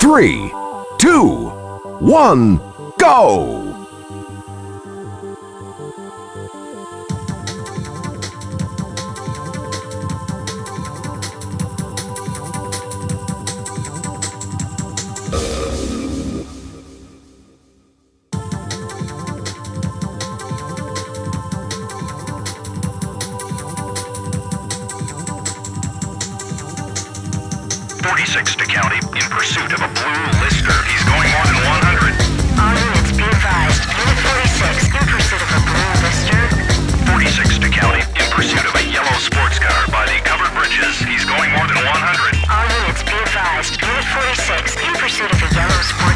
three, two, one, go! 46 to county, in pursuit of a blue lister. He's going more than 100. All units be advised, unit 46 in pursuit of a blue lister. 46 to county, in pursuit of a yellow sports car by the covered bridges. He's going more than 100. All units be advised, unit 46 in pursuit of a yellow sports car.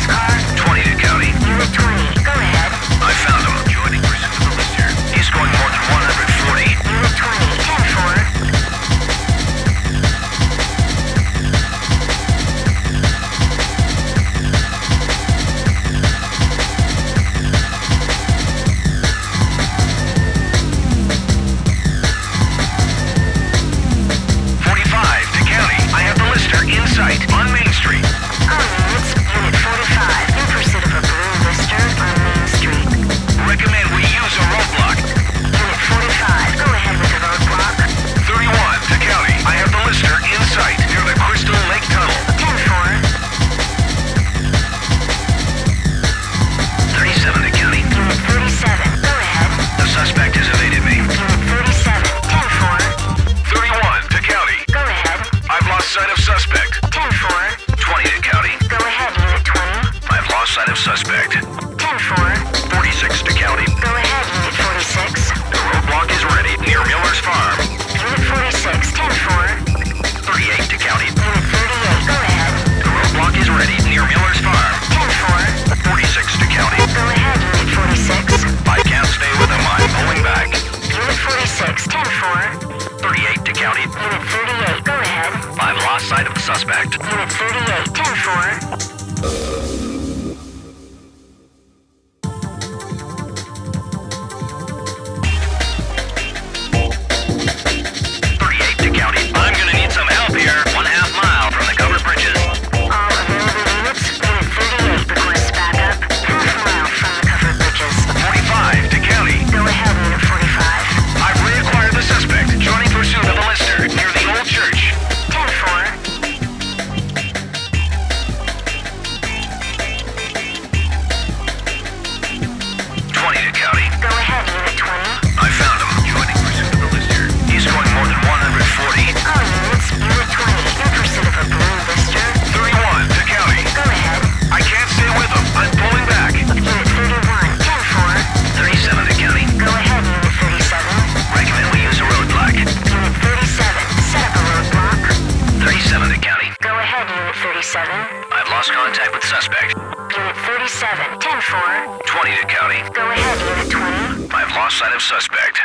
Lost sight of suspect.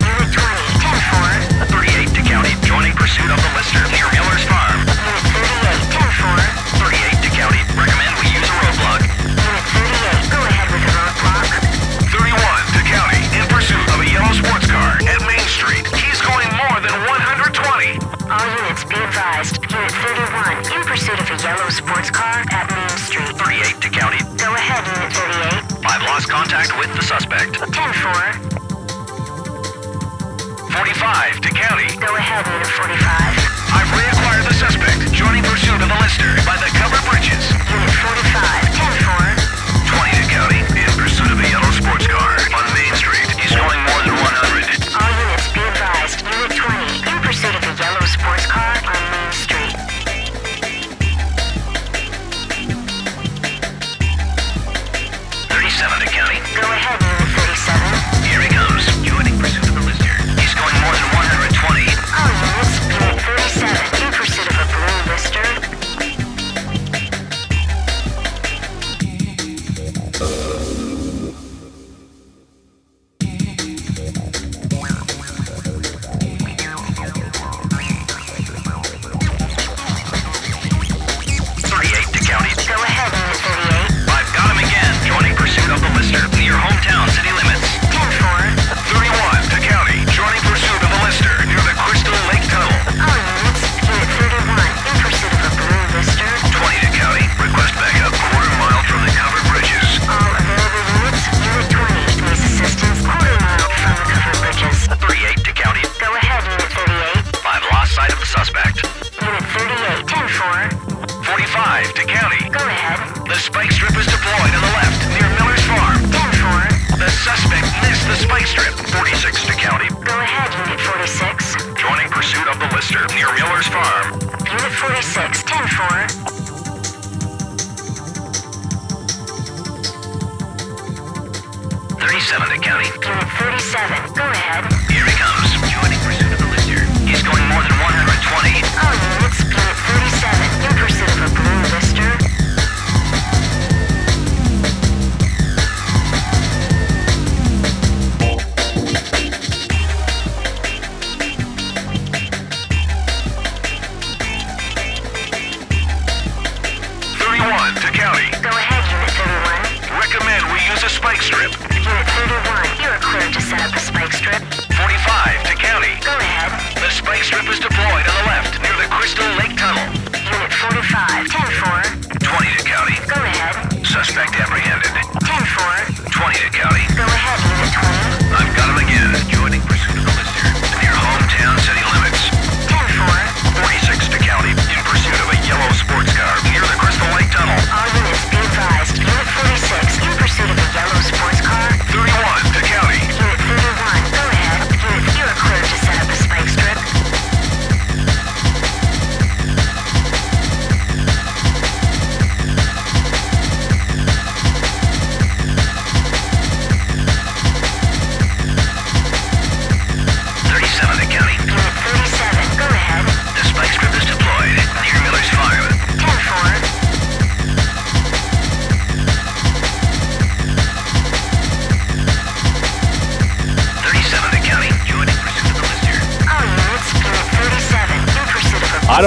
Unit 20, 10-4. 38 to county, joining pursuit of the Lister. Lost contact with the suspect. 10-4. 45 to County. Go ahead, Unit 45. I've reacquired the suspect, joining pursuit of the lister by the cover bridges. Unit 45, 10-4. 20 to County, in pursuit of a yellow sports car.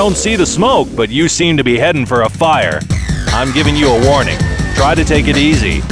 don't see the smoke, but you seem to be heading for a fire. I'm giving you a warning. Try to take it easy.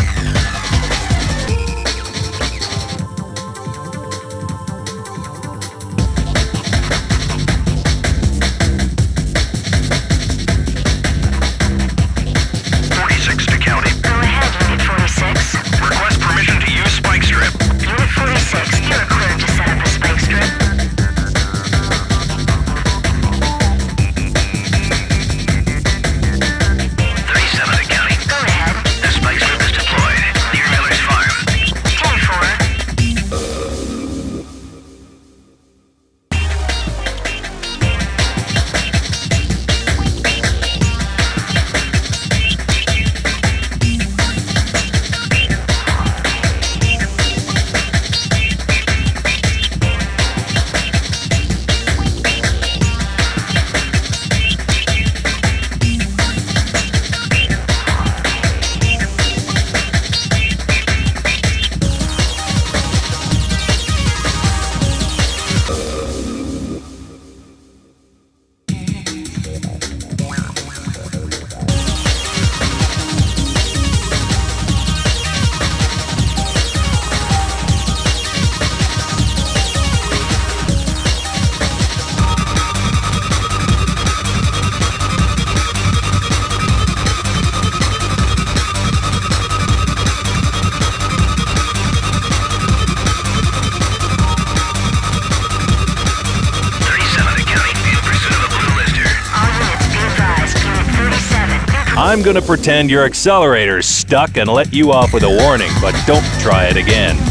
I'm going to pretend your accelerator's stuck and let you off with a warning, but don't try it again.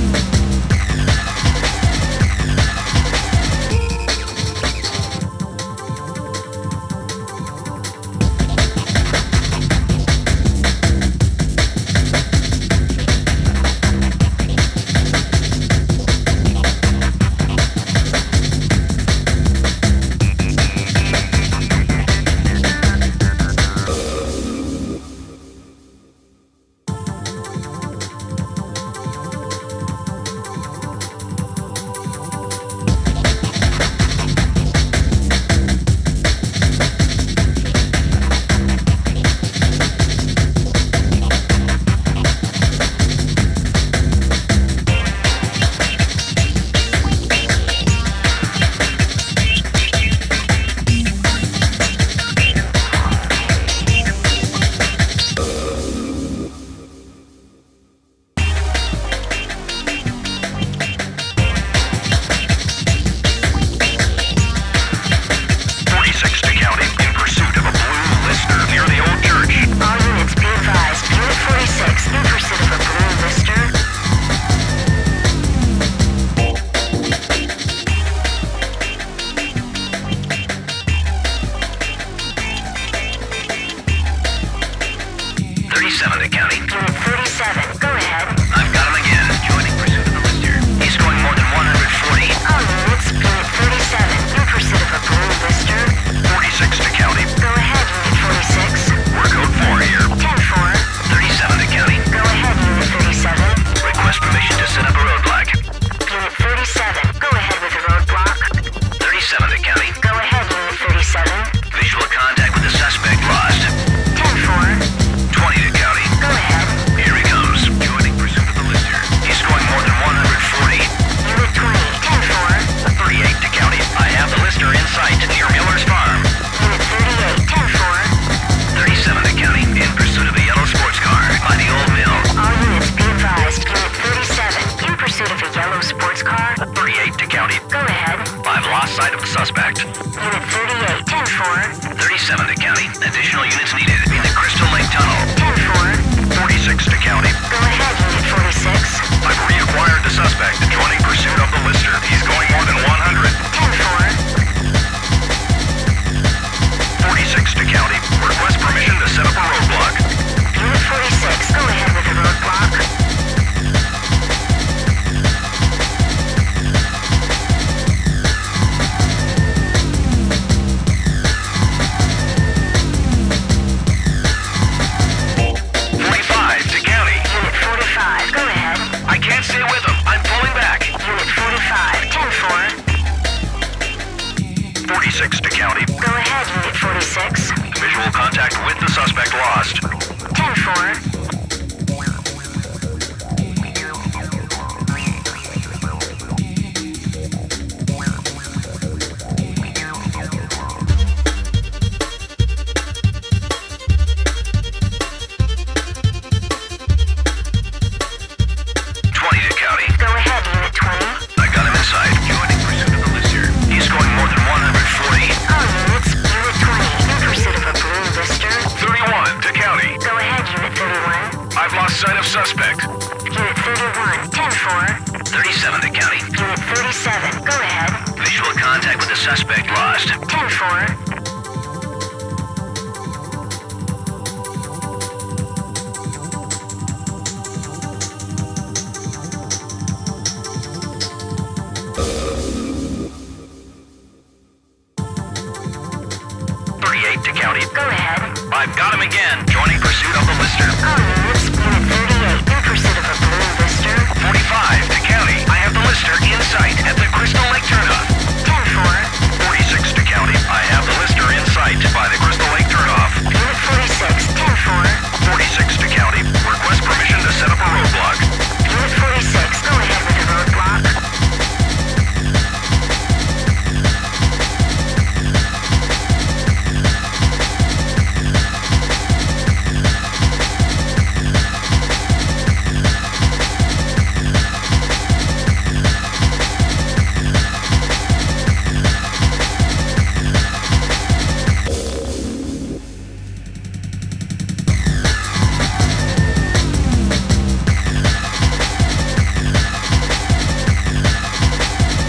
contact with the suspect lost. 10-4.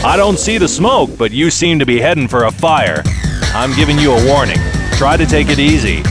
I don't see the smoke, but you seem to be heading for a fire. I'm giving you a warning. Try to take it easy.